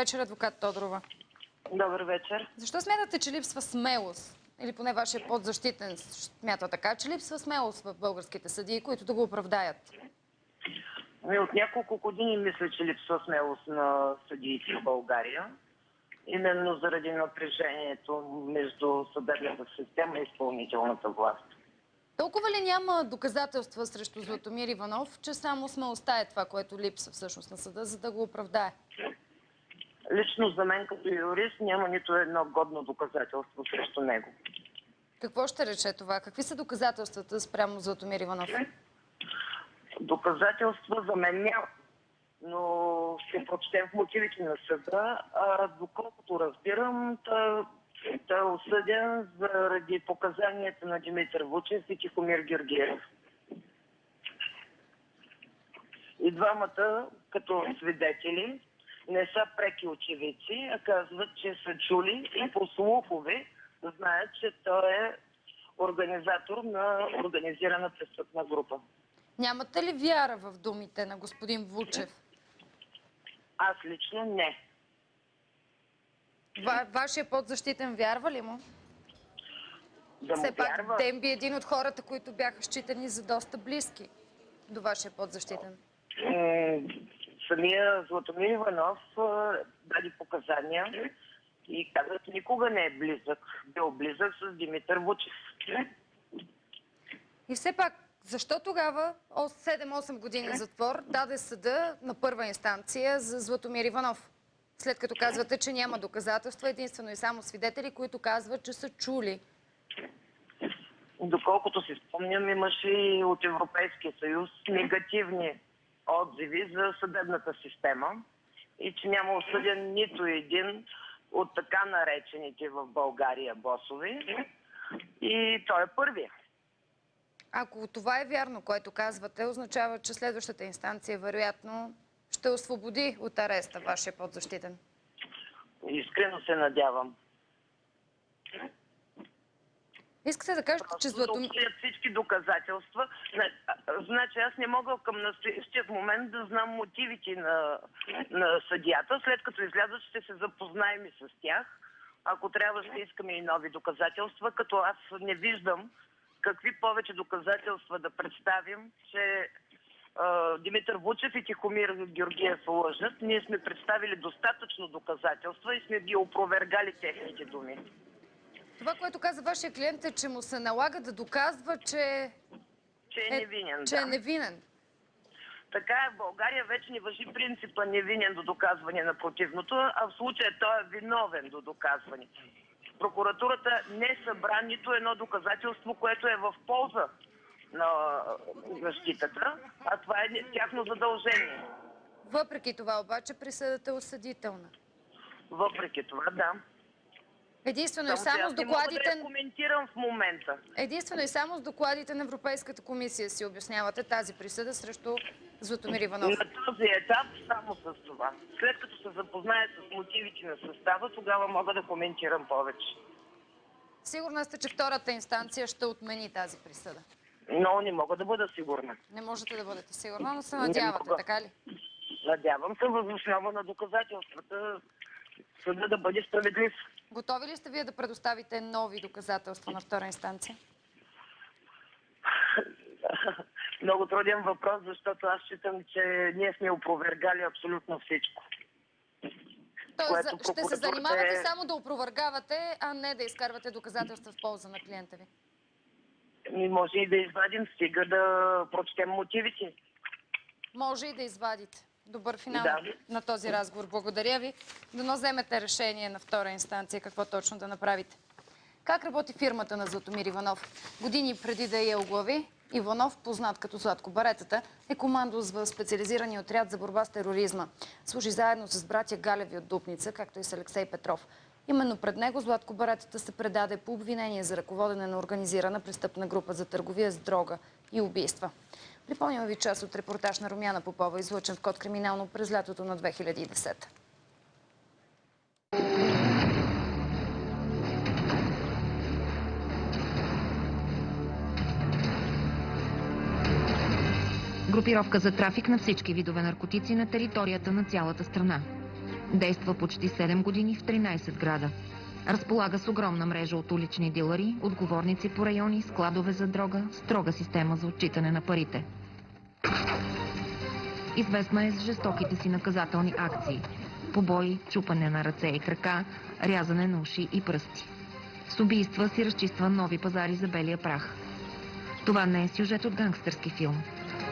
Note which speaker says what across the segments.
Speaker 1: вечер, адвокат Тодорова.
Speaker 2: Добър вечер.
Speaker 1: Защо смятате, че липсва смелост? Или поне вашия подзащитен смята така, че липсва смелост в българските съдии, които да го оправдаят?
Speaker 2: Ами от няколко години мисля, че липсва смелост на съдиите в България. Именно заради напрежението между съдебната система и изпълнителната власт.
Speaker 1: Толкова ли няма доказателства срещу Златомир Иванов, че само смелостта е това, което липсва всъщност на съда, за да го оправдае?
Speaker 2: Лично за мен като юрист няма нито едно годно доказателство срещу него.
Speaker 1: Какво ще рече това? Какви са доказателствата спрямо Златомир Иванов?
Speaker 2: Доказателства за мен няма. Но ще прочетем в мотивите на съда. А, доколкото разбирам, той е осъден заради показанията на Димитър Вучев и Тихомир Георгиев. И двамата, като свидетели, не са преки очевидци, а казват, че са чули и по слухове знаят, че той е организатор на организирана престъпна група.
Speaker 1: Нямате ли вяра в думите на господин Вучев?
Speaker 2: Аз лично не.
Speaker 1: Ва, вашия подзащитен вярва ли му?
Speaker 2: Да му
Speaker 1: Все пак
Speaker 2: вярва.
Speaker 1: Демби е един от хората, които бяха считани за доста близки до вашия подзащитен.
Speaker 2: М, Самия Златомир Иванов даде показания и каза, че никога не е близък. Бил близък с Димитър Вучев.
Speaker 1: И все пак, защо тогава о, 7-8 години затвор даде съда на първа инстанция за Златомир Иванов? След като казвате, че няма доказателства, единствено и само свидетели, които казват, че са чули.
Speaker 2: Доколкото си спомням, имаше и от Европейския съюз негативни отзиви за съдебната система и че няма осъден нито един от така наречените в България босове. И той е първия.
Speaker 1: Ако това е вярно, което казвате, означава, че следващата инстанция вероятно ще освободи от ареста вашия подзащитен.
Speaker 2: Искрено се надявам.
Speaker 1: Искате да кажете, че
Speaker 2: открият всички доказателства. Значи аз не мога към настоящия момент да знам мотивите на, на съдията. След като излязат, ще се запознаем и с тях. Ако трябва, ще искаме и нови доказателства, като аз не виждам какви повече доказателства да представим, че Димитър Вучев и Тихомир Георгиев лъжат. Ние сме представили достатъчно доказателства и сме ги опровергали техните думи.
Speaker 1: Това, което каза вашия клиент е, че му се налага да доказва, че
Speaker 2: Че е
Speaker 1: е,
Speaker 2: невинен.
Speaker 1: че
Speaker 2: да.
Speaker 1: е невинен.
Speaker 2: Така е, в България вече не въжи принципа невинен до доказване на противното, а в случая той е виновен до доказване. Прокуратурата не събра нито едно доказателство, което е в полза на защитата, а това е тяхно задължение.
Speaker 1: Въпреки това обаче присъдата е осъдителна.
Speaker 2: Въпреки това, да.
Speaker 1: Единствено и
Speaker 2: Само, че
Speaker 1: само с
Speaker 2: не мога да
Speaker 1: докладите...
Speaker 2: коментирам в момента.
Speaker 1: Единствено и само с докладите на Европейската комисия си обяснявате тази присъда срещу Златомир Иванов.
Speaker 2: На този етап само с това. След като се запозная с мотивите на състава, тогава мога да коментирам повече.
Speaker 1: Сигурна сте, че втората инстанция ще отмени тази присъда.
Speaker 2: Но не мога да бъда сигурна.
Speaker 1: Не можете да бъдете сигурна, но се надявате, така ли?
Speaker 2: Надявам се въз основа на доказателствата съда да бъде справедлив.
Speaker 1: Готови ли сте вие да предоставите нови доказателства на втора инстанция?
Speaker 2: Много труден въпрос, защото аз считам, че ние сме опровергали абсолютно всичко.
Speaker 1: Тоест, за- ще се
Speaker 2: прокуратурата
Speaker 1: занимавате
Speaker 2: е-
Speaker 1: само да опровъргавате, а не да изкарвате доказателства в полза на клиента ви.
Speaker 2: И може и да извадим, стига да прочетем мотивите.
Speaker 1: Може и да извадите. Добър финал
Speaker 2: Да.
Speaker 1: на този разговор. Благодаря ви. Дано вземете решение на втора инстанция какво точно да направите. Как работи фирмата на Златомир Иванов? Години преди да я оглави, Иванов, познат като Златко Баретата, е командос в специализирания отряд за борба с тероризма. Служи заедно с братя Галеви от Дупница, както и с Алексей Петров. Именно пред него Златко Баретата се предаде по обвинение за ръководене на организирана престъпна група за търговия с дрога и убийства. Припомням ви част от репортаж на Румяна Попова, излъчен в Код криминално през лятото на 2010.
Speaker 3: Групировка за трафик на всички видове наркотици на територията на цялата страна. Действа почти 7 години в 13 града. Разполага с огромна мрежа от улични дилъри, отговорници по райони, складове за дрога, строга система за отчитане на парите. Известна е с жестоките си наказателни акции. Побои, чупане на ръце и крака, рязане на уши и пръсти. С убийства си разчиства нови пазари за белия прах. Това не е сюжет от гангстърски филм.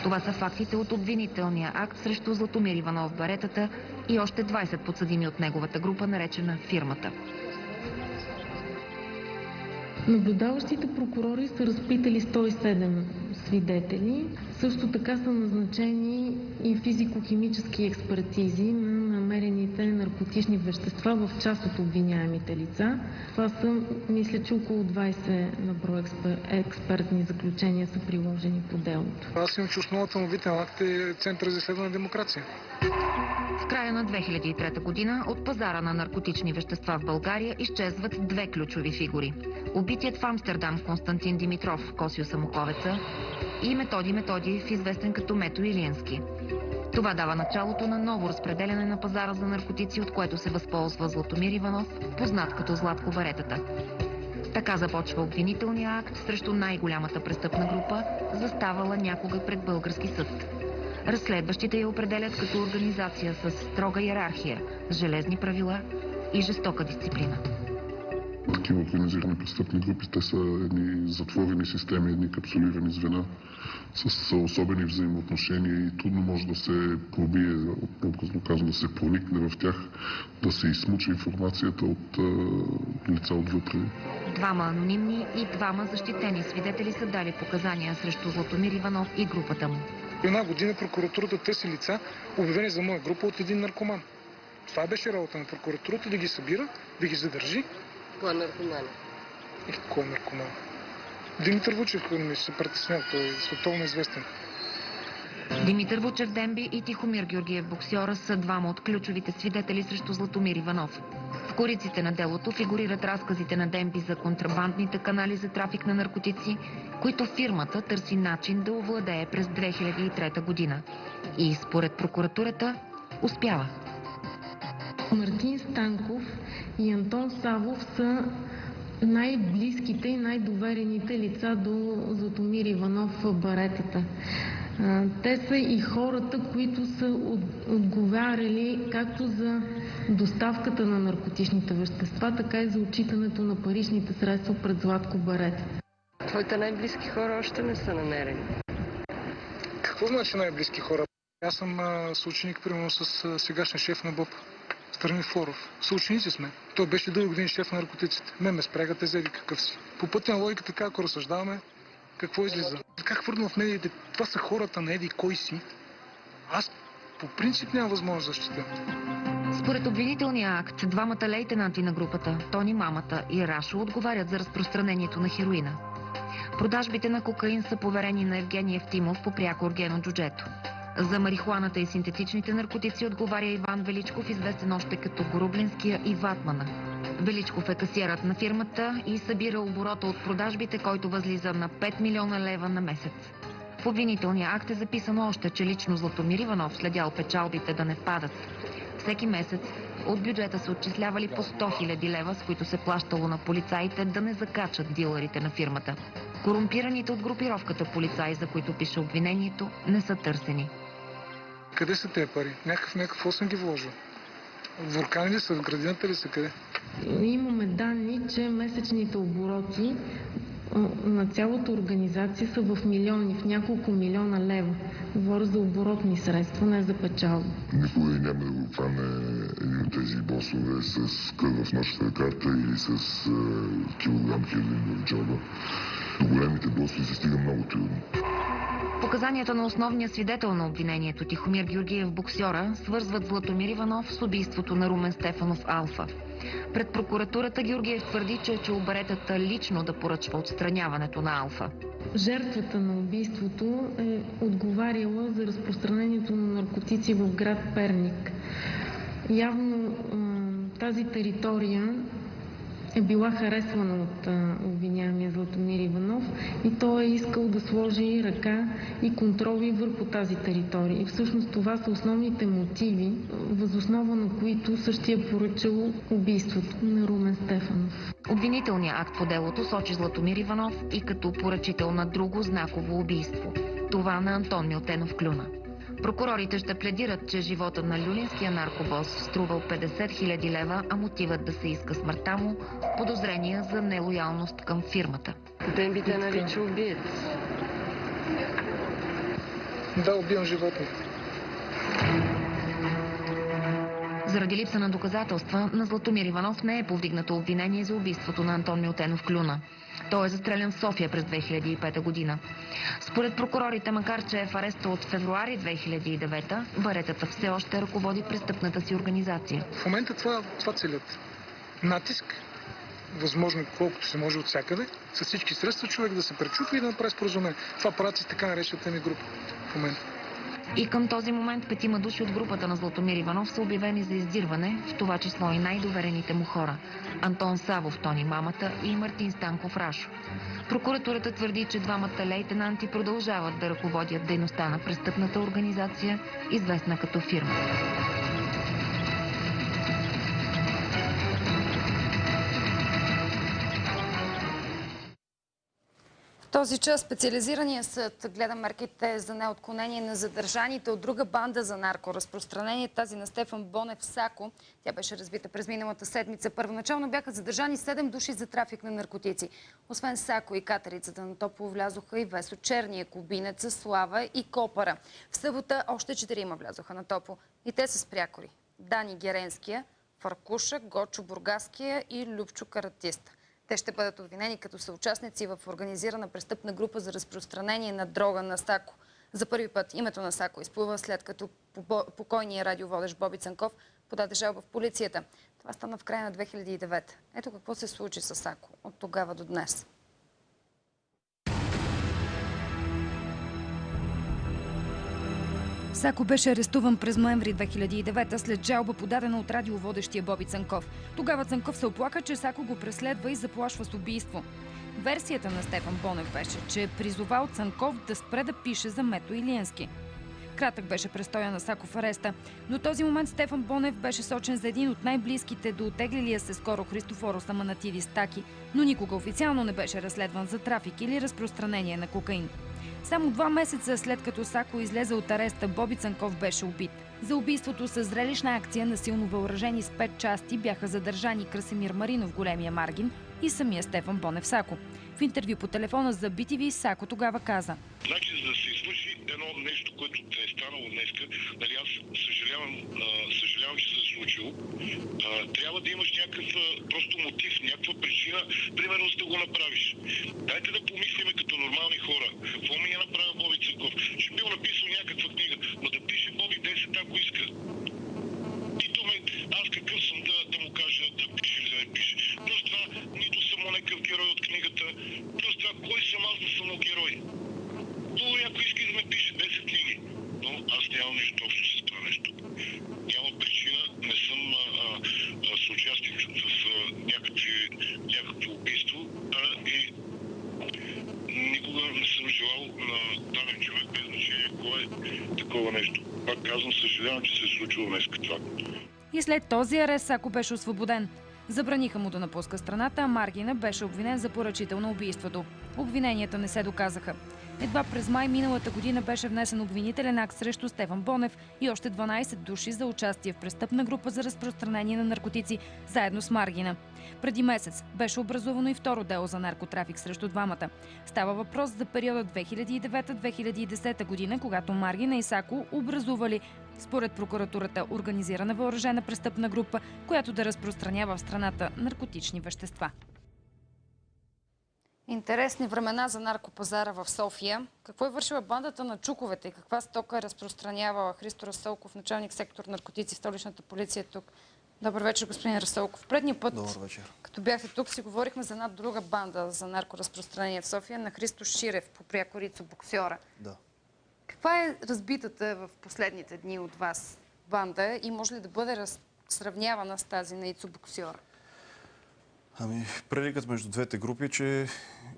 Speaker 3: Това са фактите от обвинителния акт срещу Златомир Иванов Баретата и още 20 подсъдими от неговата група, наречена фирмата.
Speaker 4: Наблюдаващите прокурори са разпитали 107 свидетели. Също така са назначени и физико-химически експертизи намерените наркотични вещества в част от обвиняемите лица. Това са, мисля, че около 20 на брой експер... експертни заключения са приложени по делото.
Speaker 5: Аз имам, че основата на витен акт е Център за изследване на демокрация.
Speaker 3: В края на 2003 година от пазара на наркотични вещества в България изчезват две ключови фигури. Убитият в Амстердам Константин Димитров, Косио Самоковеца и Методи Методиев, известен като Мето Илиенски. Това дава началото на ново разпределяне на пазара за наркотици, от което се възползва Златомир Иванов, познат като Златко Варетата. Така започва обвинителния акт срещу най-голямата престъпна група, заставала някога пред български съд. Разследващите я определят като организация с строга иерархия, железни правила и жестока дисциплина.
Speaker 6: Такива организирани престъпни групи, те са едни затворени системи, едни капсулирани звена с особени взаимоотношения и трудно може да се пробие, образно казано, да се проникне в тях, да се измучи информацията от лица отвътре.
Speaker 3: Двама анонимни и двама защитени свидетели са дали показания срещу Златомир Иванов и групата му.
Speaker 5: Една година прокуратурата търси лица, обявени за моя група от един наркоман. Това беше работа на прокуратурата, да ги събира, да ги задържи.
Speaker 7: Кой е наркоман?
Speaker 5: И кой е наркоман? Димитър Вучев ми се притеснява, той е световно известен.
Speaker 3: Димитър Вучев Демби и Тихомир Георгиев Боксьора са двама от ключовите свидетели срещу Златомир Иванов. В кориците на делото фигурират разказите на Демби за контрабандните канали за трафик на наркотици, които фирмата търси начин да овладее през 2003 година. И според прокуратурата успява.
Speaker 4: Мартин Станков и Антон Савов са най-близките и най-доверените лица до Златомир Иванов Баретата. А, Те са и хората, които са от- отговаряли както за доставката на наркотичните вещества, така и за отчитането на паричните средства пред Златко Барет.
Speaker 7: Твоите най-близки хора още не са намерени.
Speaker 5: Какво значи най-близки хора? Аз съм а, съученик, примерно, с а, сегашния шеф на БОП. Страни Флоров. Съученици сме. Той беше дълги години шеф на наркотиците. Ме ме спряга, те зели какъв си. По пътя на логиката, така, ако разсъждаваме, какво излиза? Как хвърна в медиите? Това са хората на Еди кой си. Аз по принцип нямам възможност да защитя.
Speaker 3: Според обвинителния акт, двамата лейтенанти на групата, Тони Мамата и Рашо, отговарят за разпространението на хероина. Продажбите на кокаин са поверени на Евгений Евтимов по пряко Оргено Джуджето. За марихуаната и синтетичните наркотици отговаря Иван Величков, известен още като Горублинския и Ватмана. Величков е касиерът на фирмата и събира оборота от продажбите, който възлиза на 5 милиона лева на месец. В обвинителния акт е записано още, че лично Златомир Иванов следял печалбите да не падат. Всеки месец от бюджета се отчислявали по 100 000 лева, с които се плащало на полицаите да не закачат дилърите на фирмата. Корумпираните от групировката полицаи, за които пише обвинението, не са търсени.
Speaker 5: Къде са тези пари? Някакъв, някакво съм ги вложил. Вулкани ли са, в градината ли са, къде?
Speaker 4: Имаме данни, че месечните обороти на цялата организация са в милиони, в няколко милиона лева. Говоря за оборотни средства, не за печалба.
Speaker 6: Никой няма да го хване един от тези босове с кръв в нощната карта или с е, килограм хероин в джоба. До големите босове се стига много трудно.
Speaker 3: Показанията на основния свидетел на обвинението Тихомир Георгиев боксьора свързват Златомир Иванов с убийството на Румен Стефанов Алфа. Пред прокуратурата Георгиев твърди, че е чул Баретата лично да поръчва отстраняването на Алфа.
Speaker 4: Жертвата на убийството е отговаряла за разпространението на наркотици в град Перник. Явно тази територия е била харесвана от обвиняемия Златомир Иванов и той е искал да сложи ръка и контроли върху тази територия. И всъщност това са основните мотиви, възоснова на които същия е поръчал убийството на Румен Стефанов.
Speaker 3: Обвинителният акт по делото сочи Златомир Иванов и като поръчител на друго знаково убийство. Това на Антон Милтенов Клюна. Прокурорите ще пледират, че живота на люлинския наркобос струвал 50 000 лева, а мотивът да се иска смъртта му – подозрения за нелоялност към фирмата.
Speaker 7: Ден би те нарича убиец.
Speaker 5: Да, убивам животни.
Speaker 3: Заради липса на доказателства, на Златомир Иванов не е повдигнато обвинение за убийството на Антон Милтенов Клюна. Той е застрелян в София през 2005 година. Според прокурорите, макар че е в ареста от февруари 2009, Баретата все още ръководи престъпната си организация.
Speaker 5: В момента това, това целят. Натиск, възможно колкото се може от всякъде, с всички средства човек да се пречупи и да направи споразумение. Това правят с така наречената ми група в момента.
Speaker 3: И към този момент петима души от групата на Златомир Иванов са обявени за издирване, в това число и най-доверените му хора – Антон Савов, Тони Мамата и Мартин Станков Рашо. Прокуратурата твърди, че двамата лейтенанти продължават да ръководят дейността на престъпната организация, известна като фирма.
Speaker 1: Този час специализирания съд гледа мерките за неотклонение на задържаните от друга банда за наркоразпространение, тази на Стефан Бонев Сако. Тя беше разбита през миналата седмица. Първоначално бяха задържани 7 души за трафик на наркотици. Освен Сако и катерицата на Топло влязоха и Весо Черния, Кубинеца, Слава и Копара. В събота още четирима влязоха на Топло. И те са спрякори. Дани Геренския, Фаркуша, Гочо Бургаския и Любчо Каратист. Те ще бъдат обвинени като съучастници в организирана престъпна група за разпространение на дрога на Сако. За първи път името на Сако изплува след като покойният радиоводещ Боби Цанков подаде жалба в полицията. Това стана в края на 2009. Ето какво се случи с Сако от тогава до днес. Сако беше арестуван през ноември 2009 след жалба подадена от радиоводещия Боби Цанков. Тогава Цанков се оплака, че Сако го преследва и заплашва с убийство. Версията на Стефан Бонев беше, че е призовал Цанков да спре да пише за Мето Илиенски. Кратък беше престоя на Сако в ареста. До този момент Стефан Бонев беше сочен за един от най-близките до отеглилия се скоро Христофоро Аманатиди Стаки, но никога официално не беше разследван за трафик или разпространение на кокаин. Само два месеца след като Сако излезе от ареста, Боби Цанков беше убит. За убийството с зрелищна акция на силно въоръжени с пет части бяха задържани Красимир Маринов, големия Маргин и самия Стефан Бонев Сако. В интервю по телефона за BTV Сако тогава каза.
Speaker 6: Значи, за да се едно нещо, което е станало днеска, нали аз съжалявам, съжалявам, че се е случило, трябва да имаш някакъв просто мотив, някаква причина, примерно за да го направиш. Дайте да помислиме като нормални хора. Какво ми е направил Боби Църков? Ще бил написал някаква книга, но да пише Боби 10, ако иска. Нито ме, аз какъв съм да, да му кажа да пише или да не пише. Плюс това, нито съм някакъв герой от книгата. Плюс това, кой съм аз да съм герой? Хубаво някой иска да ме пише 10 книги, но аз нямам нищо общо с това нещо. Няма причина, не съм а, а, а, съучастник в а, някакви, някакво убийство а, и никога не съм желал на даден човек, без значение кой е такова нещо. Пак казвам, съжалявам, че се е случило днес това.
Speaker 1: И след този арест Сако беше освободен. Забраниха му да напуска страната, а Маргина беше обвинен за поръчител на убийството. Обвиненията не се доказаха. Едва през май миналата година беше внесен обвинителен акт срещу Стефан Бонев и още 12 души за участие в престъпна група за разпространение на наркотици, заедно с Маргина. Преди месец беше образувано и второ дело за наркотрафик срещу двамата. Става въпрос за периода 2009-2010 година, когато Маргина и Сако образували според прокуратурата организирана въоръжена престъпна група, която да разпространява в страната наркотични вещества. Интересни времена за наркопазара в София. Какво е вършила бандата на чуковете и каква стока е разпространявала Христо Расолков, началник сектор наркотици в столичната полиция тук? Добър вечер, господин Расолков. Предния път, като бяхте тук, си говорихме за една друга банда за наркоразпространение в София на Христо Ширев по прякорицо боксера.
Speaker 8: Да.
Speaker 1: Каква е разбитата в последните дни от вас банда и може ли да бъде раз... сравнявана с тази на Ицо боксера?
Speaker 8: Ами, преликът между двете групи е, че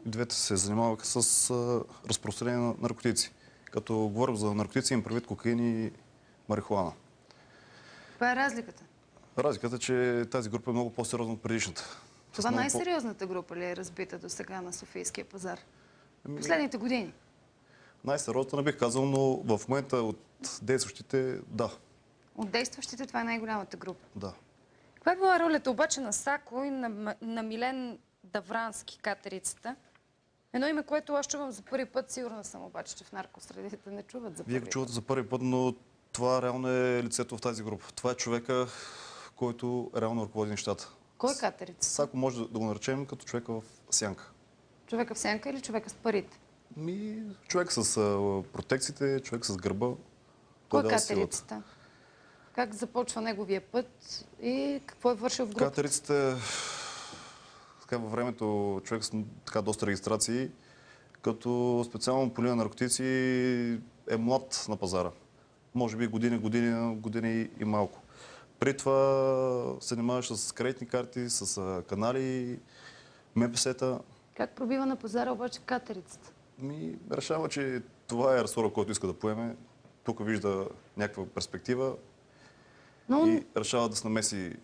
Speaker 8: двете се занимаваха с а, разпространение на наркотици. Като говорим за наркотици, им предвид кокаин и марихуана.
Speaker 1: Каква е разликата?
Speaker 8: Разликата е, че тази група е много по-сериозна от предишната.
Speaker 1: Това най-сериозната група ли е разбита до сега на Софийския пазар?
Speaker 8: Ами,
Speaker 1: Последните години.
Speaker 8: Най-сериозната не бих казал, но в момента от действащите, да,
Speaker 1: От действащите това е най-голямата група.
Speaker 8: да.
Speaker 1: Каква е била ролята обаче на Сако и на, на Милен Даврански, катерицата? Едно име, което аз чувам за първи път, сигурна съм обаче, че в наркосредите не чуват за първи
Speaker 8: Вие го чувате за първи път, но това реално е лицето в тази група. Това е човека, който реално ръководи нещата.
Speaker 1: Кой е катерица?
Speaker 8: Сако може да го наречем като човека в сянка.
Speaker 1: Човека в сянка или човека с парите?
Speaker 8: Ми, човек с протекциите, човек с гърба.
Speaker 1: Кой е
Speaker 8: дава силата.
Speaker 1: Как започва неговия път и какво е вършил в групата?
Speaker 8: Катерицата така, във времето човек с така, доста регистрации, като специално по линия на наркотици е млад на пазара. Може би години, години, години и малко. При това се занимаваш с кредитни карти, с канали, МПС-та.
Speaker 1: Как пробива на пазара обаче катерицата?
Speaker 8: Ми, решава, че това е ресора, който иска да поеме. Тук вижда някаква перспектива
Speaker 1: Но
Speaker 8: и решава да се намеси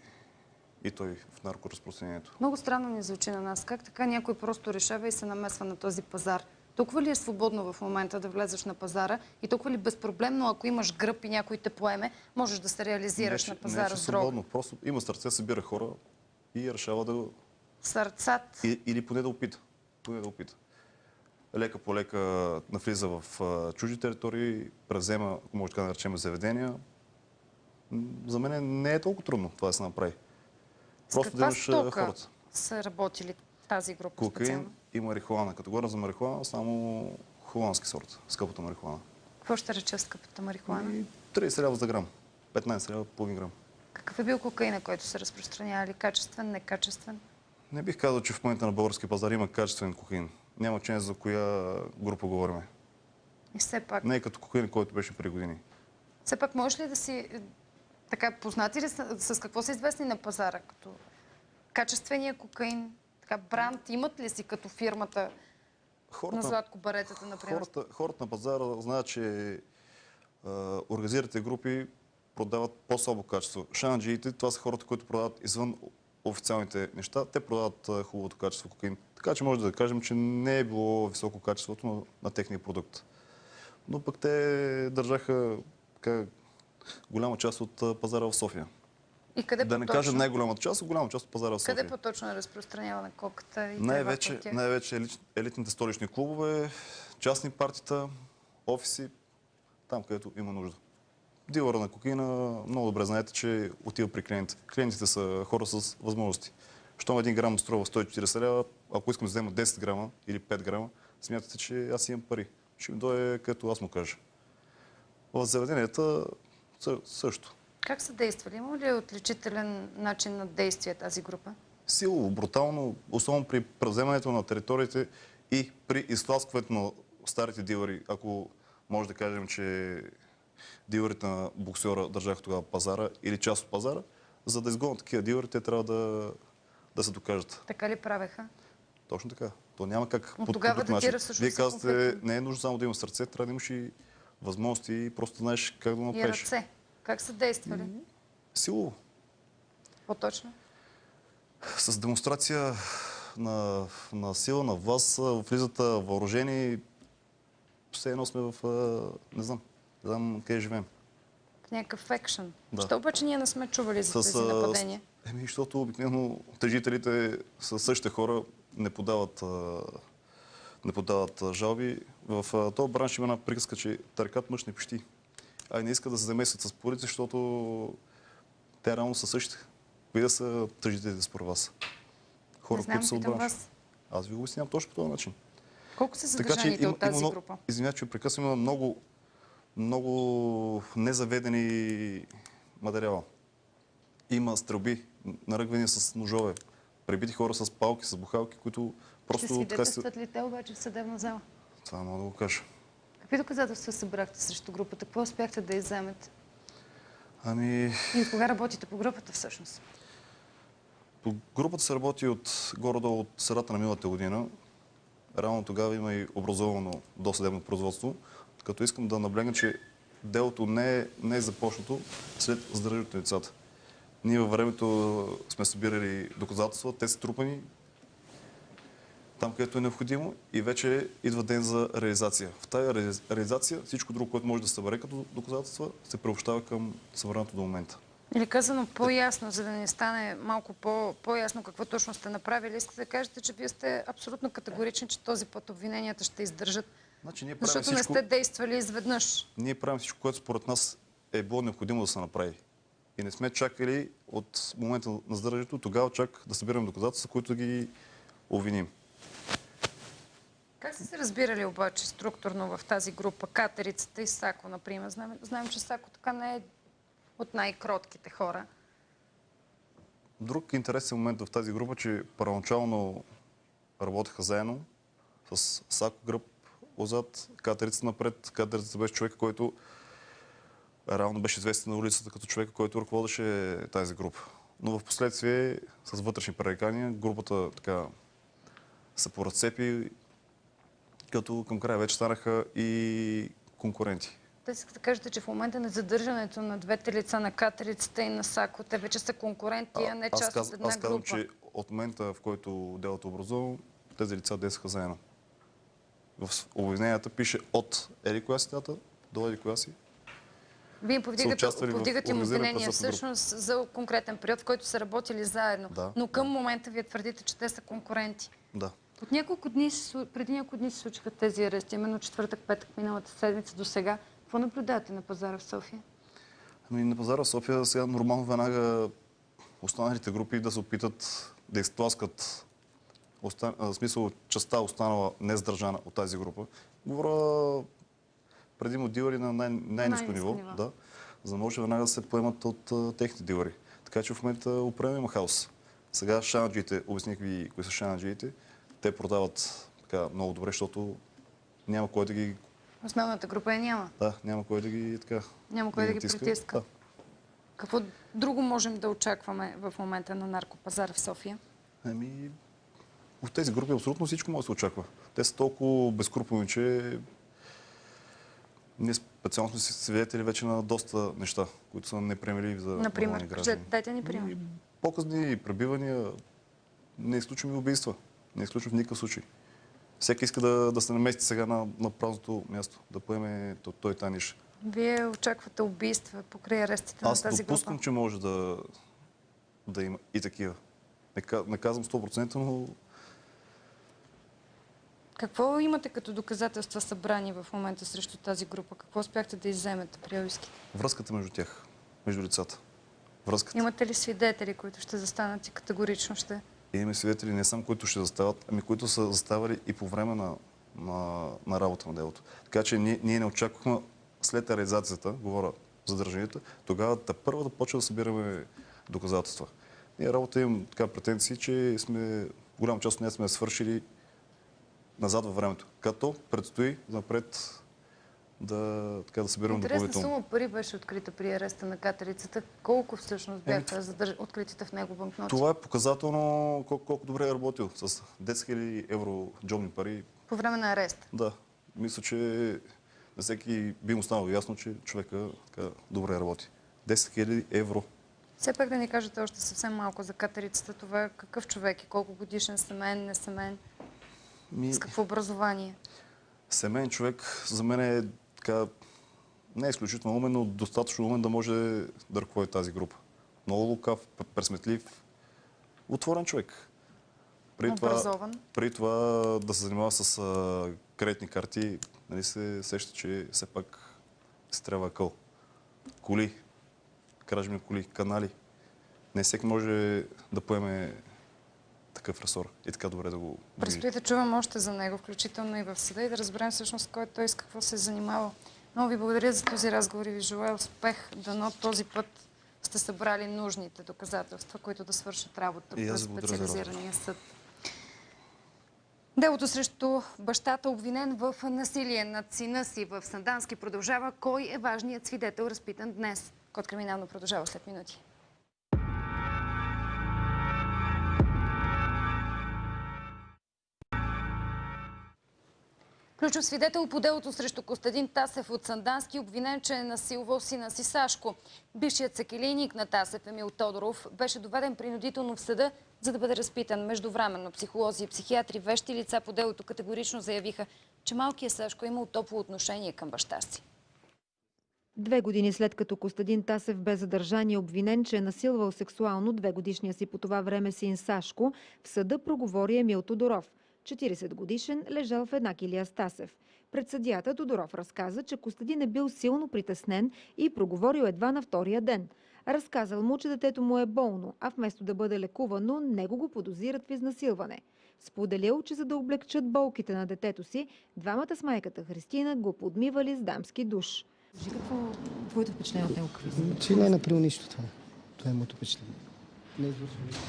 Speaker 8: и той в наркоразпространението.
Speaker 1: много странно ни звучи на нас. Как така някой просто решава и се намесва на този пазар? Толкова ли е свободно в момента да влезеш на пазара и толкова ли безпроблемно, ако имаш гръб и някой те поеме, можеш да се реализираш
Speaker 8: Не,
Speaker 1: на
Speaker 8: не,
Speaker 1: пазара
Speaker 8: че
Speaker 1: с дрога?
Speaker 8: свободно. Просто има сърце, събира хора и решава да...
Speaker 1: Сърцат.
Speaker 8: И, или поне да опита. Поне да опита. Лека по лека навлиза в чужди територии, презема, ако може така да наречем, заведения. За мен не е толкова трудно това да се направи. Просто да
Speaker 1: каква
Speaker 8: имаш а,
Speaker 1: стока
Speaker 8: хората.
Speaker 1: са работили тази група
Speaker 8: Кокаин
Speaker 1: специално?
Speaker 8: и марихуана. Като говоря за марихуана, само холандски сорт, скъпата марихуана.
Speaker 1: Какво ще рече скъпата марихуана?
Speaker 8: И 30 лева за грам. 15 лева половин грам.
Speaker 1: Какъв е бил кокаина, който се разпространява? Ли качествен, некачествен?
Speaker 8: Не бих казал, че в момента на българския пазар има качествен кокаин. Няма значение за коя група говорим.
Speaker 1: И все пак,
Speaker 8: Не е като кокаин, който беше преди години.
Speaker 1: все пак можеш ли да си е, така познати ли са, с какво са известни на пазара? Като качествения кокаин, така бранд, имат ли си като фирмата на
Speaker 8: Хората,
Speaker 1: Златко Баретата, например?
Speaker 8: хората, хората на пазара знаят, че организираните групи продават по-слабо качество. Шанджиите, това са хората, които продават извън официалните неща. Те продават хубавото качество кокаин. Така че може да кажем, че не е било високо качеството на, на техния продукт. Но пък те държаха така, голяма част от пазара в София.
Speaker 1: И къде
Speaker 8: да не кажа най-голямата част, а голяма част от пазара в София.
Speaker 1: Къде по-точно е разпространявана коката и
Speaker 8: Най-вече, най-вече елит, елитните столични клубове, частни партита, офиси, там където има нужда. Дилъра на кокаина, много добре знаете, че отива при клиентите. Клиентите са хора с възможности. Щом един грам струва 140 лева, ако искам да взема 10 грама или 5 грама, смятате, че аз имам пари. Ще ми дойде където аз му кажа. В заведенията също.
Speaker 1: Как са действали? Има ли отличителен начин на действие тази група?
Speaker 8: силово, брутално, особено при превземането на териториите и при изтласкването на старите дилъри. Ако може да кажем, че дилърите на боксера държаха тогава пазара или част от пазара, за да изгонят такива дилъри, те трябва да, да се докажат.
Speaker 1: Така ли правеха?
Speaker 8: Точно така. То няма как
Speaker 1: Но
Speaker 8: по
Speaker 1: тогава датира
Speaker 8: начин.
Speaker 1: всъщност
Speaker 8: Вие казвате, не е нужно само да имаш сърце, трябва да имаш и възможности и просто знаеш как да
Speaker 1: И
Speaker 8: направиш.
Speaker 1: ръце. Как са действали?
Speaker 8: Силово.
Speaker 1: По-точно.
Speaker 8: с демонстрация на, на сила, на власт, а, влизат а, въоръжени. Все едно сме в... Не знам. Не знам къде живеем.
Speaker 1: В някакъв екшен.
Speaker 8: Да.
Speaker 1: Защо обаче ние не сме чували за тези нападения?
Speaker 8: Еми, защото обикновено тъжителите са същите хора, не подават, не подават жалби. В този бранш има една приказка, че търкат мъж не пищи. А не искат да се замесят с полиция, защото те реално са същите. Кои да са тъжителите според вас? Хора,
Speaker 1: знам,
Speaker 8: които са от
Speaker 1: питам
Speaker 8: бранш.
Speaker 1: вас.
Speaker 8: Аз ви го обяснявам точно по този начин.
Speaker 1: Колко са задържаните от тази
Speaker 8: много-
Speaker 1: група?
Speaker 8: Извинявайте, че прекъсвам, има много, много незаведени материала. Има стрелби, наръгвания с ножове, пребити хора с палки, с бухалки, които
Speaker 1: Ще
Speaker 8: просто така се...
Speaker 1: свидетелстват ли те обаче в съдебна зала?
Speaker 8: Това мога да го кажа.
Speaker 1: Какви доказателства събрахте срещу групата? Какво успяхте да изземете?
Speaker 8: Ами,
Speaker 1: И от кога работите по групата всъщност?
Speaker 8: По групата се работи от горе-долу от средата на миналата година. Реално тогава има и образовано досъдебно производство, като искам да наблегна, че делото не е, не е започнато след задържането на лицата. Ние във времето сме събирали доказателства, те са трупани там, където е необходимо и вече идва ден за реализация. В тази реали- реализация всичко друго, което може да събере като доказателства, се преобщава към събраното до момента.
Speaker 1: Или казано по-ясно, за да не стане малко по- по-ясно какво точно сте направили, искате да кажете, че вие сте абсолютно категорични, че този път обвиненията ще издържат,
Speaker 8: Значи ние
Speaker 1: защото не
Speaker 8: всичко,
Speaker 1: сте действали изведнъж.
Speaker 8: ние правим всичко, което според нас е било необходимо да се направи. И не сме чакали от момента на задържането, тогава чак да събираме доказателства, които да ги обвиним.
Speaker 1: Как сте се разбирали обаче структурно в тази група? Катерицата и Сако, например. Знаем, знаем че Сако така не е от най-кротките хора.
Speaker 8: Друг интересен момент в тази група, че първоначално работеха заедно с Сако Гръб отзад, Катерица напред. Катерица беше човек, който реално беше известен на улицата като човек, който ръководеше тази група. Но в последствие, с вътрешни пререкания, групата така се поразцепи, като към края вече станаха и конкуренти.
Speaker 1: Те искате да кажете, че в момента на задържането на двете лица на Катерицата и на Сако, те вече са конкуренти, а не част
Speaker 8: каз,
Speaker 1: от една
Speaker 8: аз казвам,
Speaker 1: група.
Speaker 8: че от момента, в който делото е образувано, тези лица действаха заедно. В обвиненията пише от еди коя си дата до еди коя си.
Speaker 1: Вие повдигате, повдигате им обвинения
Speaker 8: група.
Speaker 1: всъщност за конкретен период, в който са работили заедно.
Speaker 8: Да,
Speaker 1: Но към момента вие твърдите, че те са конкуренти.
Speaker 8: Да.
Speaker 1: От няколко дни, преди няколко дни се случиха тези арести, именно четвъртък, петък, миналата седмица до сега. Какво наблюдавате на пазара в София?
Speaker 8: Ами на пазара в София сега нормално веднага останалите групи да се опитат да изтласкат оста... а, в смисъл частта останала нездържана от тази група. Говоря предимно дилъри на най- най-низко
Speaker 1: Най-ниско
Speaker 8: ниво,
Speaker 1: ниво.
Speaker 8: да, за да може веднага да се поемат от а, техните дилъри. Така че в момента определено има хаос. Сега шанаджиите, обясних ви кои са шанаджиите, те продават така много добре, защото няма кой да ги,
Speaker 1: Основната група я няма.
Speaker 8: да, няма кой да ги така
Speaker 1: Няма кой да ги
Speaker 8: натиска.
Speaker 1: притиска.
Speaker 8: Да.
Speaker 1: Какво друго можем да очакваме в момента на наркопазара в София?
Speaker 8: Ами, от тези групи абсолютно всичко може да се очаква. Те са толкова безкруполни, че ние специално сме свидетели вече на доста неща, които са неприемливи за
Speaker 1: Например,
Speaker 8: граждани.
Speaker 1: кажете, дайте ни пример.
Speaker 8: Ами, Показни пребивания, не изключваме убийства. Не изключвам в никакъв случай. Всеки иска да, да се намести сега на, на празното място, да поеме то- той тази ниша.
Speaker 1: Вие очаквате убийства покрай арестите
Speaker 8: Аз
Speaker 1: на тази
Speaker 8: допускам,
Speaker 1: група.
Speaker 8: че може да, да има и такива. Не казвам 100%, но
Speaker 1: Какво имате като доказателства събрани в момента срещу тази група? Какво успяхте да изземете при обиските?
Speaker 8: връзката между тях, между лицата. Връзката.
Speaker 1: Имате ли свидетели, които ще застанат и категорично ще...
Speaker 8: И имаме свидетели не само, които ще застават, ами които са заставали и по време на, на, на работа на делото. Така че ние, ние не очаквахме след реализацията, говоря за държанията, тогава да първо да почва да събираме доказателства. Ние работа имам така претенции, че сме, голяма част от нея сме свършили назад във времето. Като предстои напред да, така, да събираме
Speaker 1: Интересна
Speaker 8: допълнително.
Speaker 1: сума пари беше открита при ареста на катерицата. Колко всъщност бяха задърж... откритите в него банкноти?
Speaker 8: Това е показателно колко, колко добре е работил. С 10 000 евро джобни пари
Speaker 1: По време на ареста.
Speaker 8: Да, мисля, че на всеки би му станало ясно, че човека така добре работи. 10 000 евро.
Speaker 1: Все пак да ни кажете още съвсем малко за катерицата. Това е какъв човек и колко годишен семейен, не семейен,
Speaker 8: Ми,
Speaker 1: с какво образование?
Speaker 8: семейен човек за мен е така, не е изключително умен, но достатъчно умен да може да ръководи тази група. Много лукав, пресметлив, отворен човек. При това, при това да се занимава с а, кредитни карти, нали се сеща, че все пак се трябва къл. Коли, кражби на коли, канали. Не всеки може да поеме такъв ресор и така добре да го.
Speaker 1: Предстои да чувам още за него, включително и в съда и да разберем всъщност кой той с какво се е занимавал. Много ви благодаря за този разговор и ви желая успех. Дано този път сте събрали нужните доказателства, които да свършат работа през специализирания съд. Делото срещу бащата, обвинен в насилие над сина си в Сандански, продължава. Кой е важният свидетел, разпитан днес? Код криминално продължава след минути. Ключов свидетел по делото срещу Костадин Тасев от Сандански, обвинен, че е насилвал сина си Сашко. Бившият секелийник на Тасев Емил Тодоров беше доведен принудително в съда, за да бъде разпитан. Междувременно психолози и психиатри, вещи лица по делото категорично заявиха, че малкият Сашко е имал топло отношение към баща си.
Speaker 9: Две години след като Костадин Тасев бе задържан и обвинен, че е насилвал сексуално две годишния си по това време син Сашко, в съда проговори Емил Тодоров. 40 годишен, лежал в една килия с Тасев. Пред съдията Тодоров разказа, че Костадин е бил силно притеснен и проговорил едва на втория ден. Разказал му, че детето му е болно, а вместо да бъде лекувано, него го подозират в изнасилване. Споделил, че за да облегчат болките на детето си, двамата с майката Христина го подмивали с дамски душ. Кажи какво твоето впечатление от него
Speaker 10: Че не е направил нищо това. Това е моето впечатление. Не е извършил нищо.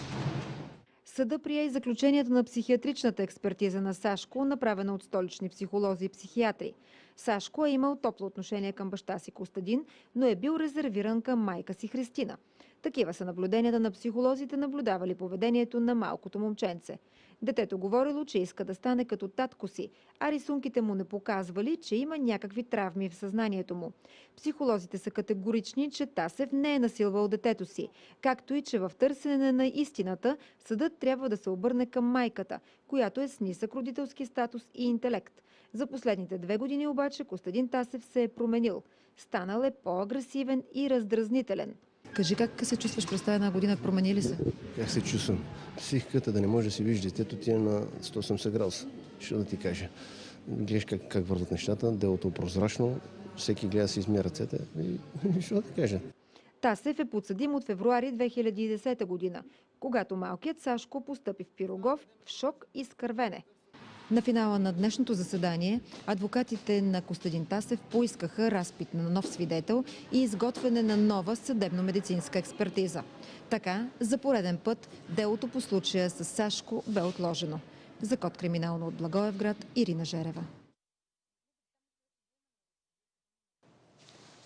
Speaker 9: Съда прие и заключението на психиатричната експертиза на Сашко, направена от столични психолози и психиатри. Сашко е имал топло отношение към баща си Костадин, но е бил резервиран към майка си Христина. Такива са наблюденията на психолозите, наблюдавали поведението на малкото момченце. Детето говорило, че иска да стане като татко си, а рисунките му не показвали, че има някакви травми в съзнанието му. Психолозите са категорични, че Тасев не е насилвал детето си, както и че в търсене на истината съдът трябва да се обърне към майката, която е с нисък родителски статус и интелект. За последните две години обаче Костадин Тасев се е променил. Станал е по-агресивен и раздразнителен. Кажи как се чувстваш през тази една година? Промени ли се?
Speaker 10: Как се чувствам? Психиката да не може да си вижда детето ти е на 180 градуса. Що да ти кажа? Гледаш как, как върват нещата, делото е прозрачно, всеки гледа да си измия ръцете и що да ти кажа?
Speaker 9: Тасев е подсъдим от февруари 2010 година, когато малкият Сашко постъпи в Пирогов в шок и скървене. На финала на днешното заседание адвокатите на Костадин Тасев поискаха разпит на нов свидетел и изготвяне на нова съдебно-медицинска експертиза. Така, за пореден път, делото по случая с Сашко бе отложено. За код криминално от Благоевград, Ирина Жерева.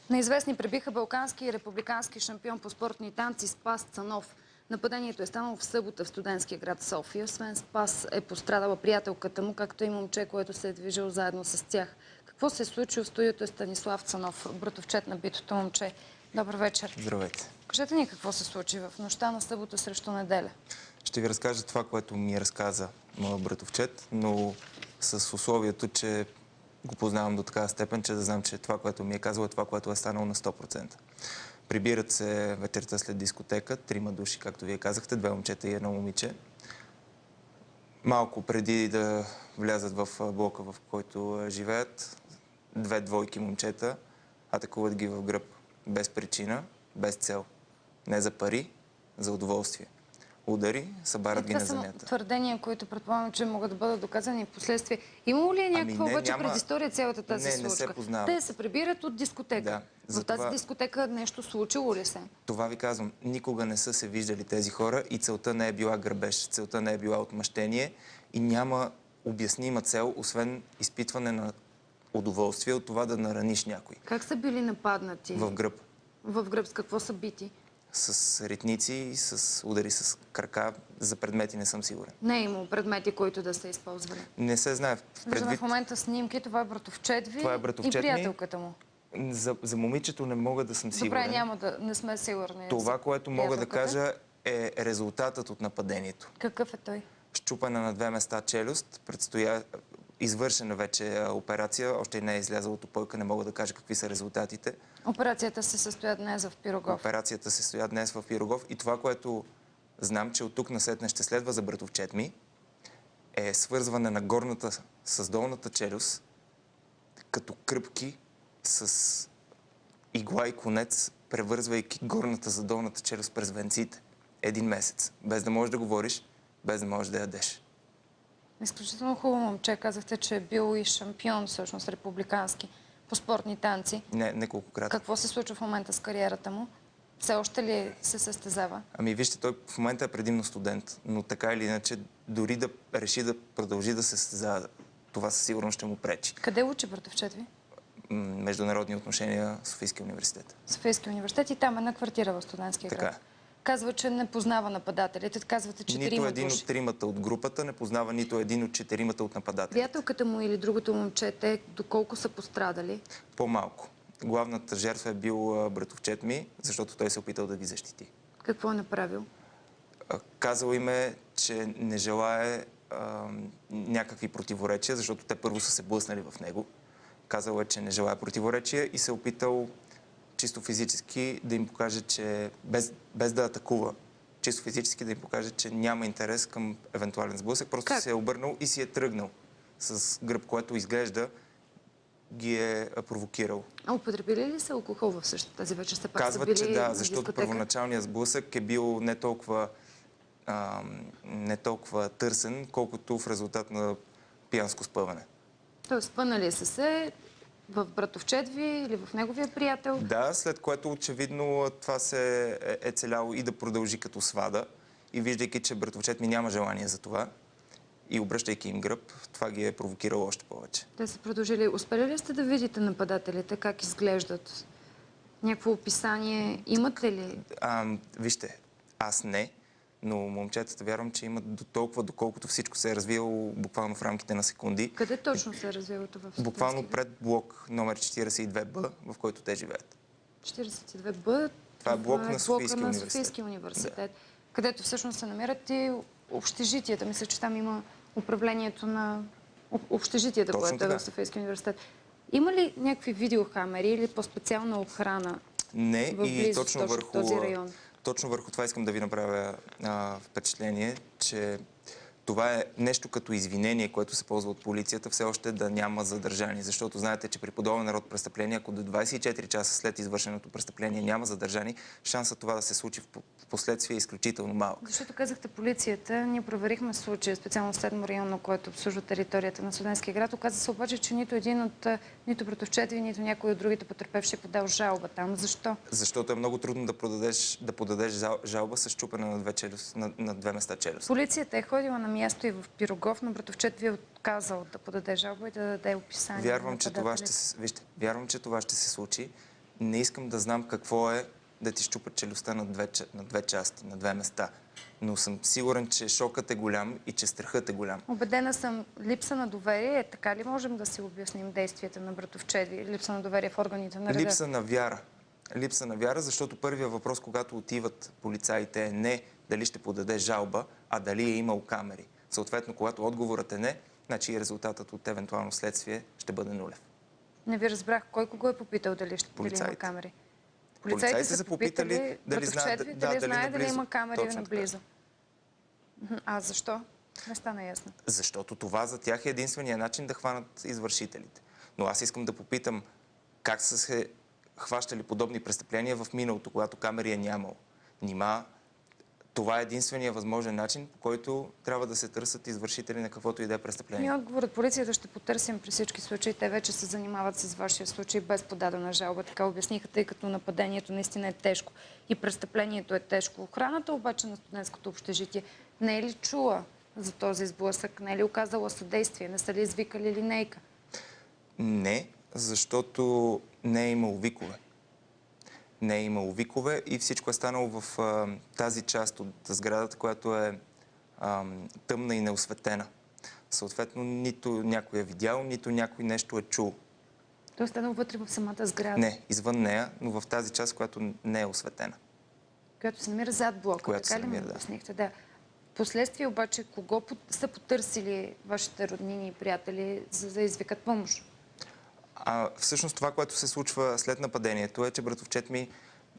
Speaker 1: Неизвестни пребиха балкански и републикански шампион по спортни танци Спас Цанов. Нападението е станало в събота в студентския град София. Освен Спас е пострадала приятелката му, както и момче, което се е движил заедно с тях. Какво се е случило в студиото е Станислав Цанов, братовчет на битото момче. Добър вечер.
Speaker 11: Здравейте.
Speaker 1: Кажете ни какво се случи в нощта на събота срещу неделя.
Speaker 11: Ще ви разкажа това, което ми разказа моят братовчет, но с условието, че го познавам до такава степен, че да знам, че това, което ми е казало, е това, което е станало на 100%. Прибират се вечерта след дискотека, трима души, както вие казахте, две момчета и едно момиче. Малко преди да влязат в блока, в който живеят, две двойки момчета атакуват ги в гръб. Без причина, без цел. Не за пари, за удоволствие. Удари, събарат ги
Speaker 1: това
Speaker 11: на земята.
Speaker 1: твърдения, които предполагам, че могат да бъдат доказани в последствие. Имало ли е някаква
Speaker 11: Ами
Speaker 1: обаче
Speaker 11: няма-
Speaker 1: предистория цялата тази
Speaker 11: Не, не се
Speaker 1: случка?
Speaker 11: познавам.
Speaker 1: Те се прибират от дискотека.
Speaker 11: Да,
Speaker 1: В тази
Speaker 11: това-
Speaker 1: дискотека нещо случило ли се?
Speaker 11: Това ви казвам. Никога не са се виждали тези хора и целта не е била грабеж, целта не е била отмъщение и няма обяснима цел, освен изпитване на удоволствие от това да нараниш някой.
Speaker 1: Как са били нападнати?
Speaker 11: В гръб.
Speaker 1: В гръб с какво са бити?
Speaker 11: С ритници, с удари с крака. За предмети не съм сигурен.
Speaker 1: Не е имало предмети, които да са използвали.
Speaker 11: Не се знае. Предвид...
Speaker 1: в момента снимки, това е братовчет ви
Speaker 11: Това е братовчет
Speaker 1: и приятелката му.
Speaker 11: За, за момичето не мога да съм сигурен.
Speaker 1: Добре, няма да, не сме сигурни.
Speaker 11: Това, което мога да кажа е резултатът от нападението.
Speaker 1: Какъв е той?
Speaker 11: щупане на две места челюст, предстоя извършена вече операция, още не е излязла от опойка, не мога да кажа какви са резултатите.
Speaker 1: Операцията се състоя днес в Пирогов.
Speaker 11: Операцията се стоя днес в Пирогов и това, което знам, че от тук насетне ще следва за братовчет ми, е свързване на горната с долната челюст, като кръпки с игла и конец, превързвайки горната за долната челюст през венците. Един месец. Без да можеш да говориш, без да можеш да ядеш.
Speaker 1: Изключително хубаво момче. Казахте, че е бил и шампион, всъщност, републикански по спортни танци.
Speaker 11: Не, неколкократно.
Speaker 1: Какво се случва в момента с кариерата му? Все още ли се състезава?
Speaker 11: Ами вижте, той в момента е предимно студент, но така или иначе, дори да реши да продължи да се състезава, това със сигурност ще му пречи.
Speaker 1: Къде учи братовчет ви?
Speaker 11: Международни отношения Софийския университет.
Speaker 1: Софийски университет и там е на квартира в студентския
Speaker 11: Така
Speaker 1: град.
Speaker 11: е.
Speaker 1: Казва, че не познава нападателите. Казвате, че
Speaker 11: Нито един
Speaker 1: души.
Speaker 11: от тримата от групата не познава нито един от четиримата от нападателите.
Speaker 1: Приятелката му или другото момче, те доколко са пострадали?
Speaker 11: По-малко. Главната жертва е бил братовчет ми, защото той се е опитал да ги защити.
Speaker 1: Какво е направил?
Speaker 11: Казал им е, че не желае а, някакви противоречия, защото те първо са се блъснали в него. Казал е, че не желая противоречия и се е опитал чисто физически да им покаже, че без, без да атакува, чисто физически да им покаже, че няма интерес към евентуален сблъсък. Просто
Speaker 1: Как?
Speaker 11: се е обърнал и си е тръгнал с гръб, което изглежда ги е провокирал.
Speaker 1: А употребили ли са алкохол в същата тази вечер? Все пак
Speaker 11: Казват,
Speaker 1: са били
Speaker 11: че да, защото
Speaker 1: дискотека.
Speaker 11: първоначалният сблъсък е бил не толкова, а, не толкова търсен, колкото в резултат на пиянско спъване.
Speaker 1: Тоест, спънали са се в братовчет ви или в неговия приятел.
Speaker 11: Да, след което очевидно това се е, е целяло и да продължи като свада. И виждайки, че братовчет ми няма желание за това и обръщайки им гръб, това ги е провокирало още повече.
Speaker 1: Те са продължили. Успели ли сте да видите нападателите, как изглеждат? Някакво описание имате ли?
Speaker 11: А, вижте, аз не, но момчетата вярвам, че имат до толкова, доколкото всичко се е развило буквално в рамките на секунди.
Speaker 1: Къде точно се е развило това? в
Speaker 11: Буквално пред блок номер 42Б, в който те живеят.
Speaker 1: 42Б.
Speaker 11: Това е блок на Софийски
Speaker 1: на
Speaker 11: университет.
Speaker 1: Софийски университет, където всъщност се намират и общежитията. Мисля, че там има управлението на об- общежитията,
Speaker 11: Точно
Speaker 1: което е в Софийски университет. Има ли някакви видеокамери или по-специална охрана
Speaker 11: Не, и точно върху,
Speaker 1: този район?
Speaker 11: Точно върху това искам да ви направя а, впечатление, че това е нещо като извинение, което се ползва от полицията, все още да няма задържани. Защото знаете, че при подобен народ престъпление, ако до 24 часа след извършеното престъпление няма задържани, шансът това да се случи в по- в последствие е изключително малък.
Speaker 1: Защото казахте полицията, ние проверихме случая, специално в седмо районно, което обслужва територията на Студентския град. Оказа се обаче, че нито един от, нито братовчети, нито някой от другите потерпевши е подал жалба там. Защо?
Speaker 11: Защото е много трудно да, продадеш, да подадеш жал- жалба с чупене на две, челюст, на, на две места челюст.
Speaker 1: Полицията е ходила на място и в Пирогов, но братовчет ви е отказал да подаде жалба и да даде описание.
Speaker 11: Вярвам, че това ще се, вижте, вярвам, че това ще се случи. Не искам да знам какво е да ти щупат челюстта на две, на две части, на две места. Но съм сигурен, че шокът е голям и че страхът е голям.
Speaker 1: Обедена съм, липса на доверие. Е, така ли можем да си обясним действията на братовчет ви? Липса на доверие в органите на реда?
Speaker 11: Липса на вяра. Липса на вяра, защото първият въпрос, когато отиват полицаите е не дали ще подаде жалба, а дали е имал камери. Съответно, когато отговорът е не, значи и резултатът от евентуално следствие ще бъде нулев.
Speaker 1: Не ви разбрах. Кой кого е попитал дали, ще, дали има
Speaker 11: Полицаите.
Speaker 1: камери?
Speaker 11: Полицаите
Speaker 1: са
Speaker 11: са попитали дали знаят-
Speaker 1: ви,
Speaker 11: да,
Speaker 1: дали
Speaker 11: дали
Speaker 1: знае дали има камери
Speaker 11: Точно така.
Speaker 1: наблизо. Мгм. А защо? Не стана ясно.
Speaker 11: Защото това за тях е единствения начин да хванат извършителите. Но аз искам да попитам как са се хващали подобни престъпления в миналото, когато камери е нямало. Нима това е единствения възможен начин, по който трябва да се търсят извършители на каквото и да е престъпление.
Speaker 1: Ние отговорът полицията ще потърсим при всички случаи. Те вече се занимават с вашия случай без подадена жалба. Така обясниха, тъй като нападението наистина е тежко и престъплението е тежко. Охраната обаче на студентското общежитие не е ли чула за този сблъсък? Не е ли оказала съдействие? Не са ли извикали линейка?
Speaker 11: Не, защото не е имало викове. Не е имало викове и всичко е станало в а, тази част от сградата, която е а, тъмна и неосветена. Съответно, нито някой е видял, нито някой нещо е чул.
Speaker 1: Той е станал вътре в самата сграда,
Speaker 11: Не, извън нея, но в тази част, която не е осветена.
Speaker 1: която се намира зад блока.
Speaker 11: Която
Speaker 1: така
Speaker 11: се
Speaker 1: ли ми
Speaker 11: намира, да.
Speaker 1: Да. Последствие обаче, кого са потърсили вашите роднини и приятели, за да извикат помощ?
Speaker 11: А всъщност това, което се случва след нападението е, че братовчет ми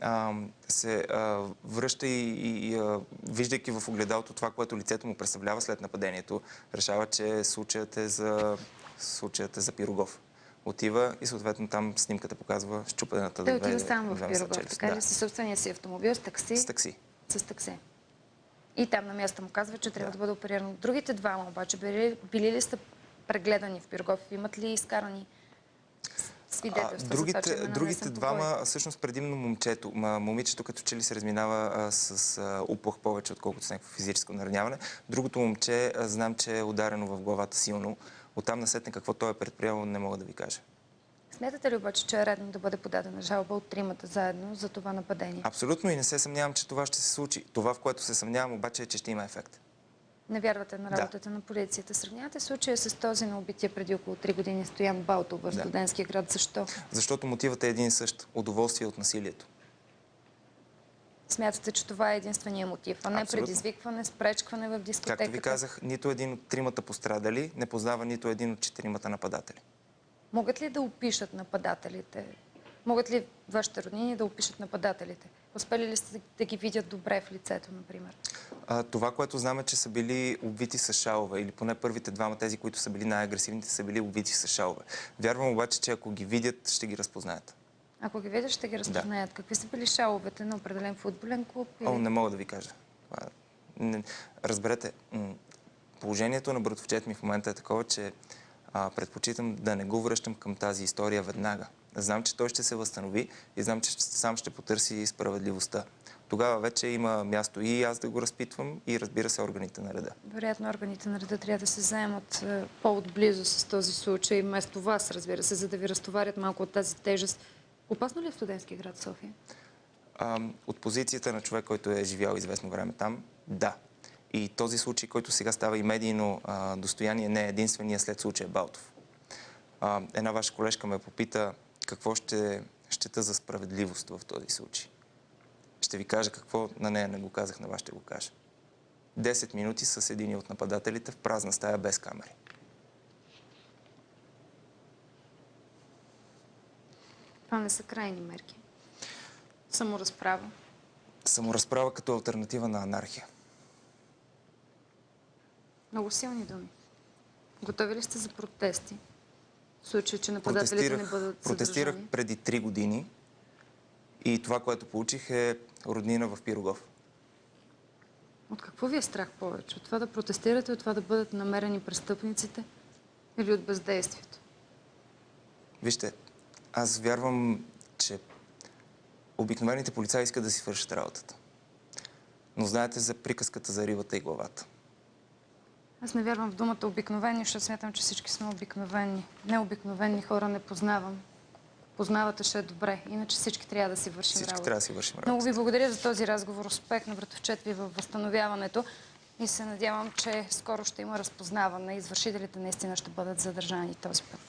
Speaker 11: а, се а, връща и, и, а, виждайки в огледалото това, което лицето му представлява след нападението, решава, че случаят е за, случаят е за Пирогов. Отива и съответно там снимката показва щупената
Speaker 1: Той отива сам в Пирогов, така
Speaker 11: Да,
Speaker 1: ли? Със собствения си автомобил, с такси?
Speaker 11: С такси.
Speaker 1: С такси. И там на място му казва, че трябва да, бъде опериран. Другите двама обаче, били, били ли сте прегледани в Пирогов? Имат ли изкарани свидетелства? за това,
Speaker 11: другите другите двама, всъщност предимно момчето. Момичето като че ли се разминава а, с а, уплах повече, отколкото с някакво физическо нараняване. Другото момче, а, знам, че е ударено в главата силно. Оттам насетне какво той е предприел, не мога да ви кажа.
Speaker 1: Смятате ли обаче, че е редно да бъде подадена жалба от тримата заедно за това нападение?
Speaker 11: Абсолютно и не се съмнявам, че това ще се случи. Това, в което се съмнявам обаче е, че ще има ефект.
Speaker 1: Не вярвате на
Speaker 11: Да.
Speaker 1: работата на полицията. Сравнявате случая с този на убития преди около 3 години Стоян Балтов в
Speaker 11: Да.
Speaker 1: студентския град. Защо?
Speaker 11: Защото мотивът е един и същ. Удоволствие от насилието.
Speaker 1: Смятате, че това е единствения мотив, а не
Speaker 11: Абсолютно.
Speaker 1: предизвикване, спречкване в дискотеката?
Speaker 11: Както ви казах, нито един от тримата пострадали не познава нито един от четиримата нападатели.
Speaker 1: Могат ли да опишат нападателите? Могат ли вашите роднини да опишат нападателите? Успели ли сте да ги видят добре в лицето, например?
Speaker 11: А, това, което знам е, че са били обвити с шалове, или поне първите двама, тези, които са били най-агресивните, са били обвити с шалове. Вярвам обаче, че ако ги видят, ще ги разпознаят.
Speaker 1: Ако ги видят, ще ги разпознаят. Какви са били шаловете на определен футболен клуб? Или...
Speaker 11: О, не мога да ви кажа. Е- не- Разберете, положението на братовчет ми в момента е такова, че а, предпочитам да не го връщам към тази история веднага. Знам, че той ще се възстанови и знам, че сам ще потърси справедливостта. Тогава вече има място и аз да го разпитвам и разбира се органите на реда.
Speaker 1: Вероятно органите на реда трябва да се заемат е, по-отблизо с този случай, вместо вас, разбира се, за да ви разтоварят малко от тази тежест. Опасно ли е студентски град София?
Speaker 11: А, от позицията на човек, който е живял известно време там, да. И този случай, който сега става и медийно а, достояние, не е единствения след случая Балтов. А, една ваша колежка ме попита какво ще щета за справедливост в този случай. Ще ви кажа какво на нея не го казах, на вас ще го кажа. 10 минути с един от нападателите в празна стая без камери.
Speaker 1: Това не са крайни мерки. Саморазправа.
Speaker 11: Саморазправа като альтернатива на анархия.
Speaker 1: Много силни думи. Готови ли сте за протести? В случай, че нападателите не бъдат
Speaker 11: протестирах
Speaker 1: задържани?
Speaker 11: преди три години и това, което получих е роднина в Пирогов.
Speaker 1: От какво ви е страх повече? От това да протестирате, от това да бъдат намерени престъпниците? Или от бездействието?
Speaker 11: Вижте, аз вярвам, че обикновените полицаи искат да си вършат работата. Но знаете за приказката за рибата и главата.
Speaker 1: Аз не вярвам в думата обикновени, защото смятам, че всички сме обикновени. Необикновени хора не познавам. Познавате ще е добре. Иначе всички трябва да си вършим
Speaker 11: Всички
Speaker 1: работа.
Speaker 11: трябва да си вършим
Speaker 1: Много
Speaker 11: работата.
Speaker 1: ви благодаря за този разговор. Успех на братовчет ви във възстановяването. И се надявам, че скоро ще има разпознаване. Извършителите наистина ще бъдат задържани този път.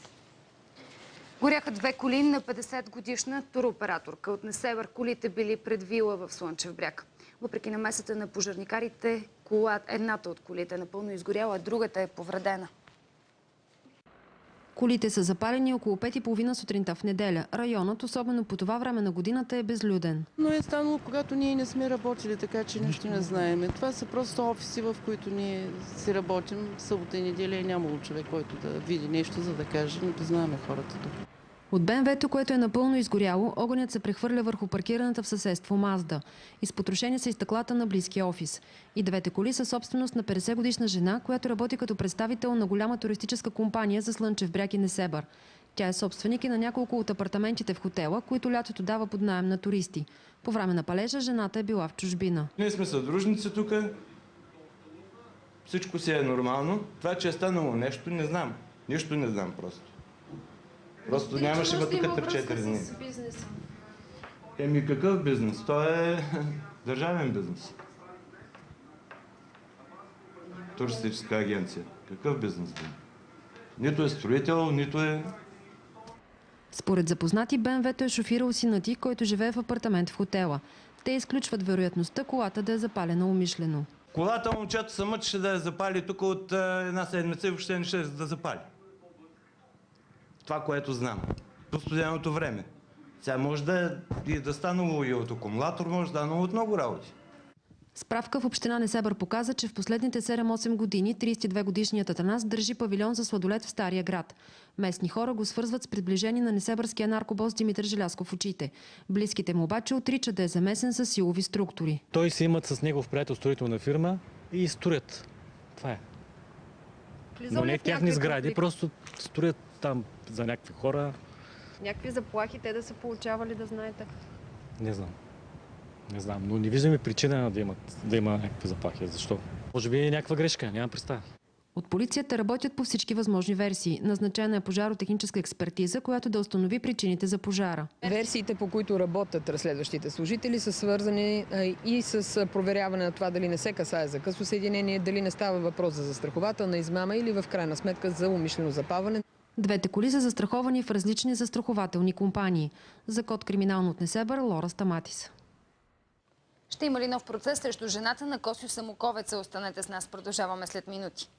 Speaker 1: Горяха две коли на 50 годишна туроператорка. От Несебър колите били пред вила в Слънчев бряг. Въпреки намесата на пожарникарите, кола, едната от колите е напълно изгоряла, а другата е повредена.
Speaker 7: Колите са запалени около 5.30 сутринта в неделя. Районът, особено по това време на годината, е безлюден.
Speaker 12: Но е станало, когато ние не сме работили, така че нищо не знаеме. Това са просто офиси, в които ние си работим. Събота и неделя е нямало човек, който да види нещо, за да каже, не познаваме хората тук.
Speaker 7: От БМВ-то, което е напълно изгоряло, огънят се прехвърля върху паркираната в съседство Мазда. Изпотрошени са и стъклата на близкия офис. И двете коли са собственост на 50-годишна жена, която работи като представител на голяма туристическа компания за Слънчев бряг и Несебър. Тя е собственик и на няколко от апартаментите в хотела, които лятото дава под найем на туристи. По време на палежа жената е била в чужбина.
Speaker 13: Ние сме съдружници тук. Всичко си е нормално. Това, че е станало нещо, не знам. Нищо не знам просто. Просто нямаше ме тук 3-4 дни. Еми какъв бизнес? То е държавен бизнес. Туристическа агенция. Какъв бизнес? Нито е строител, нито е...
Speaker 7: Според запознати, БМВ-то е шофирал сина ти, който живее в апартамент в хотела. Те изключват вероятността колата да е запалена умишлено.
Speaker 13: Колата момчето се мъчеше да я запали тук от една седмица и въобще не ще да запали. Това, което знам. По студеното време. Сега може да, и да станало и от акумулатор, може да станало от много работи.
Speaker 7: Справка в община Несебър показа, че в последните 7-8 години 32-годишният Атанас държи павилион за сладолет в Стария град. Местни хора го свързват с приближение на несебърския наркобос Димитър Желясков в очите. Близките му обаче отричат да е замесен с силови структури.
Speaker 14: Той си имат с негов приятел строителна фирма и строят. Това е. Но не тяхни сгради, просто строят там за някакви хора.
Speaker 15: Някакви заплахи те да са получавали, да знаете.
Speaker 14: Не знам. Не знам, но не виждаме причина да, имат, да има някакви заплахи. Защо? Може би е някаква грешка, нямам представа.
Speaker 7: От полицията работят по всички възможни версии. Назначена е пожаротехническа експертиза, която да установи причините за пожара.
Speaker 16: Версиите, по които работят разследващите служители, са свързани и с проверяване на това дали не се касае за късо съединение, дали не става въпрос за застрахователна измама или в крайна сметка за умишлено запаване.
Speaker 7: Двете коли са застраховани в различни застрахователни компании. За код криминално от Несебър, Лора Стаматис.
Speaker 1: Ще има ли нов процес срещу жената на Косио Самоковеца? Останете с нас, продължаваме след минути.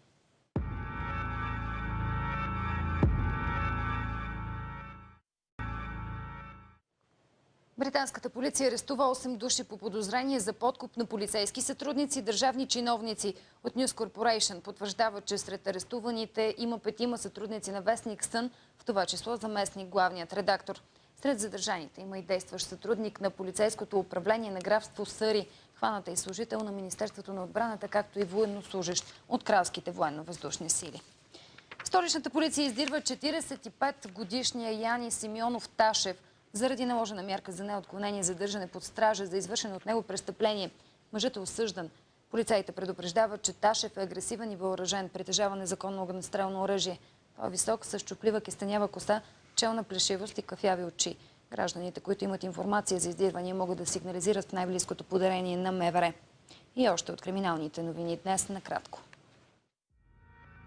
Speaker 1: Британската полиция арестува 8 души по подозрение за подкуп на полицейски сътрудници и държавни чиновници. От News Corporation потвърждава, че сред арестуваните има петима сътрудници на Вестник Сън, в това число заместник главният редактор. Сред задържаните има и действащ сътрудник на полицейското управление на графство Съри, хваната и служител на Министерството на отбраната, както и военнослужащ от кралските военно-въздушни сили. Столичната полиция издирва 45 годишния Яни Симеонов Ташев – заради наложена мярка за неотклонение за държане под стража за извършено от него престъпление. Мъжът е осъждан. Полицаите предупреждават, че Ташев е агресивен и въоръжен, притежава незаконно огнестрелно оръжие. Той е висок, с чуплива кестенява коса, челна плешивост и кафяви очи. Гражданите, които имат информация за издирвания, могат да сигнализират в най-близкото подарение на МВР. И още от криминалните новини днес накратко.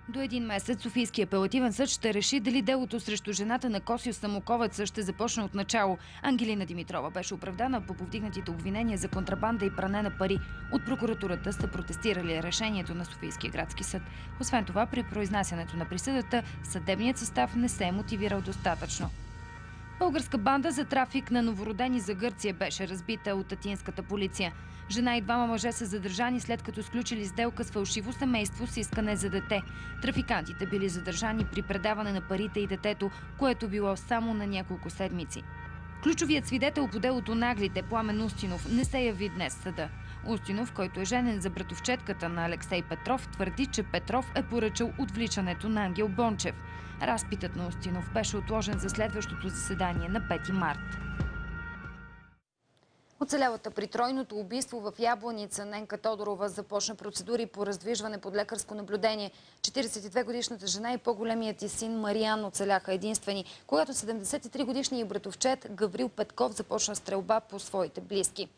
Speaker 1: До един месец Софийския апелативен съд ще реши дали делото срещу жената на Косио Самоковеца ще започне от начало. Ангелина Димитрова беше оправдана по повдигнатите обвинения за контрабанда и пране на пари. От прокуратурата са протестирали решението на Софийския градски съд. Освен това, при произнасянето на присъдата, съдебният състав не се е мотивирал достатъчно. Българска банда за трафик на новородени за Гърция беше разбита от атинската полиция. Жена и двама мъже са задържани след като сключили сделка с фалшиво семейство с искане за дете. Трафикантите били задържани при предаване на парите и детето, което било само на няколко седмици. Ключовият свидетел по делото Наглите, Пламен Устинов, не се яви днес съда. Устинов, който е женен за братовчетката на Алексей Петров, твърди, че Петров е поръчал отвличането на Ангел Бончев. Разпитът на Устинов беше отложен за следващото заседание на 5 март. Оцелялата при тройното убийство в Ябланица Ненка Тодорова започна процедури по раздвижване под лекарско наблюдение. 42-годишната жена и по-големият и син Мариан оцеляха единствени, когато 73-годишният братовчет Гаврил Петков започна стрелба по своите близки.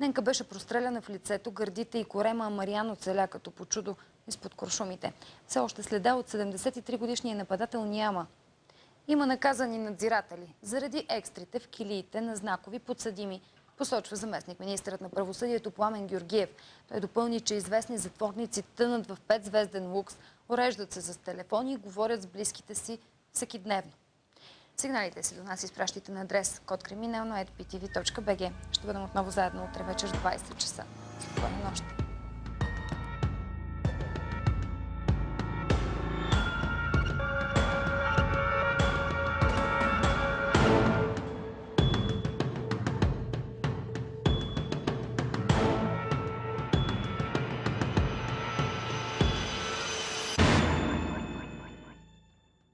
Speaker 1: Ненка беше простреляна в лицето, гърдите и корема, а Мариан оцеля като по чудо изпод куршумите. Все още следа от 73-годишния нападател няма. Има наказани надзиратели заради екстрите в килиите на знакови подсъдими посочва заместник министърът на правосъдието Пламен Георгиев. Той допълни, че известни затворници тънат в петзвезден лукс, уреждат се с телефони и говорят с близките си всеки дневно. Сигналите си до нас изпращайте на адрес код криминално.ptv.bg. Ще бъдем отново заедно утре вечер в 20 часа. Спокойна нощ!